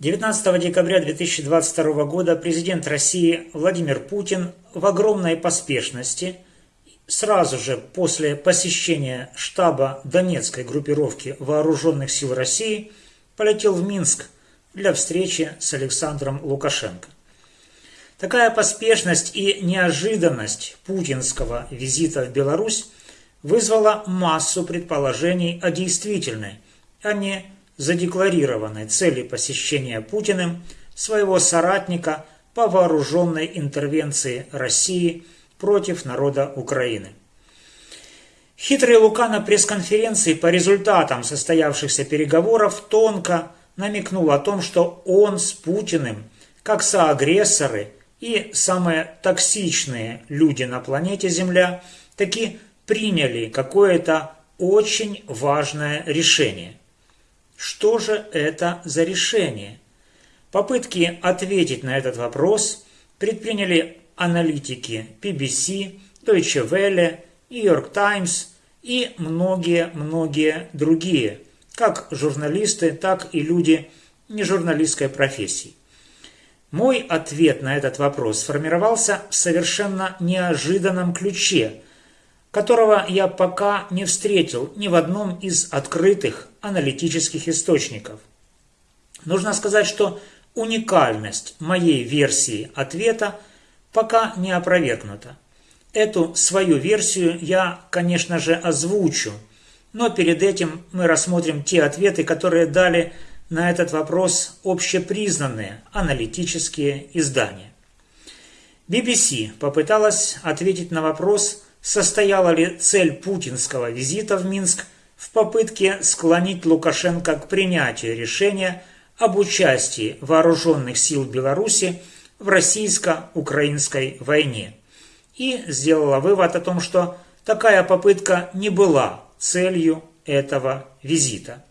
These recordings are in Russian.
19 декабря 2022 года президент России Владимир Путин в огромной поспешности сразу же после посещения штаба Донецкой группировки Вооруженных сил России полетел в Минск для встречи с Александром Лукашенко. Такая поспешность и неожиданность путинского визита в Беларусь вызвала массу предположений о действительной, а не задекларированной цели посещения Путиным своего соратника по вооруженной интервенции России против народа Украины. Хитрый Лука на пресс-конференции по результатам состоявшихся переговоров тонко намекнул о том, что он с Путиным, как соагрессоры и самые токсичные люди на планете Земля, таки приняли какое-то очень важное решение. Что же это за решение? Попытки ответить на этот вопрос предприняли аналитики BBC, Deutsche Welle, New York Times и многие-многие другие, как журналисты, так и люди нежурналистской профессии. Мой ответ на этот вопрос сформировался в совершенно неожиданном ключе – которого я пока не встретил ни в одном из открытых аналитических источников. Нужно сказать, что уникальность моей версии ответа пока не опровергнута. Эту свою версию я, конечно же, озвучу, но перед этим мы рассмотрим те ответы, которые дали на этот вопрос общепризнанные аналитические издания. BBC попыталась ответить на вопрос – состояла ли цель путинского визита в Минск в попытке склонить Лукашенко к принятию решения об участии вооруженных сил Беларуси в российско-украинской войне и сделала вывод о том, что такая попытка не была целью этого визита.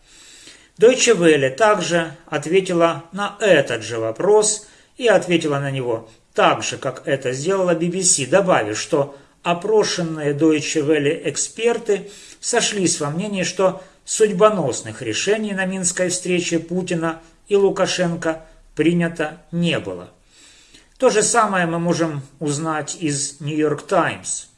Deutsche Welle также ответила на этот же вопрос и ответила на него так же, как это сделала BBC, добавив, что опрошенные Deutsche Welle эксперты сошлись во мнении, что судьбоносных решений на Минской встрече Путина и Лукашенко принято не было. То же самое мы можем узнать из York Times.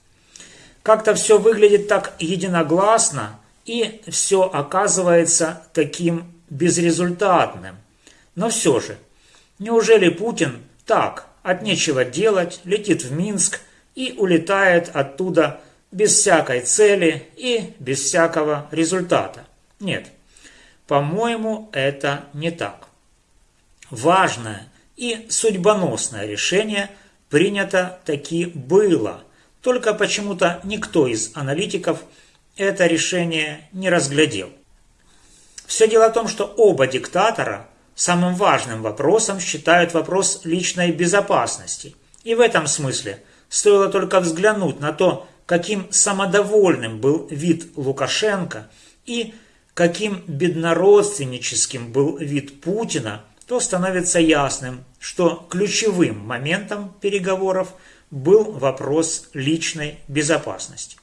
Как-то все выглядит так единогласно, и все оказывается таким безрезультатным. Но все же, неужели Путин так, от нечего делать, летит в Минск – и улетает оттуда без всякой цели и без всякого результата. Нет, по-моему, это не так. Важное и судьбоносное решение принято таки было, только почему-то никто из аналитиков это решение не разглядел. Все дело в том, что оба диктатора самым важным вопросом считают вопрос личной безопасности. И в этом смысле – Стоило только взглянуть на то, каким самодовольным был вид Лукашенко и каким беднородственническим был вид Путина, то становится ясным, что ключевым моментом переговоров был вопрос личной безопасности.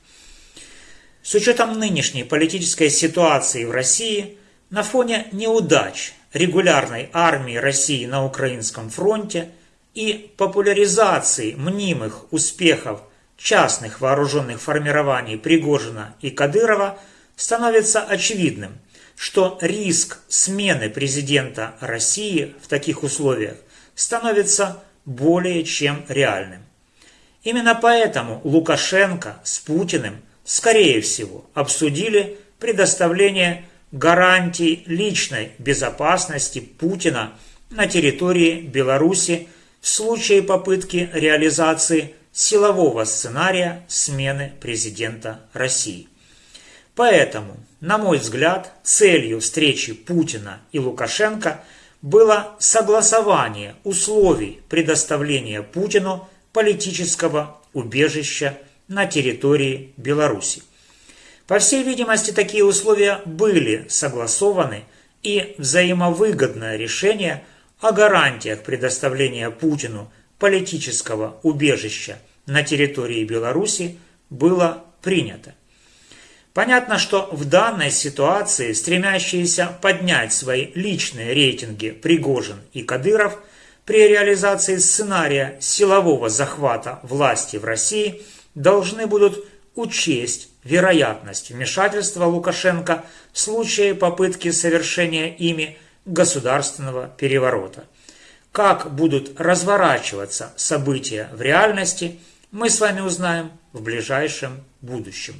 С учетом нынешней политической ситуации в России, на фоне неудач регулярной армии России на Украинском фронте – и популяризации мнимых успехов частных вооруженных формирований Пригожина и Кадырова становится очевидным, что риск смены президента России в таких условиях становится более чем реальным. Именно поэтому Лукашенко с Путиным, скорее всего, обсудили предоставление гарантий личной безопасности Путина на территории Беларуси в случае попытки реализации силового сценария смены президента России. Поэтому, на мой взгляд, целью встречи Путина и Лукашенко было согласование условий предоставления Путину политического убежища на территории Беларуси. По всей видимости, такие условия были согласованы, и взаимовыгодное решение – о гарантиях предоставления Путину политического убежища на территории Беларуси было принято. Понятно, что в данной ситуации стремящиеся поднять свои личные рейтинги Пригожин и Кадыров при реализации сценария силового захвата власти в России должны будут учесть вероятность вмешательства Лукашенко в случае попытки совершения ими государственного переворота. Как будут разворачиваться события в реальности, мы с вами узнаем в ближайшем будущем.